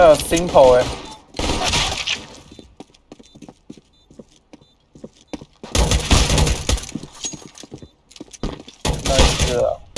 还有 simple，哎，但是。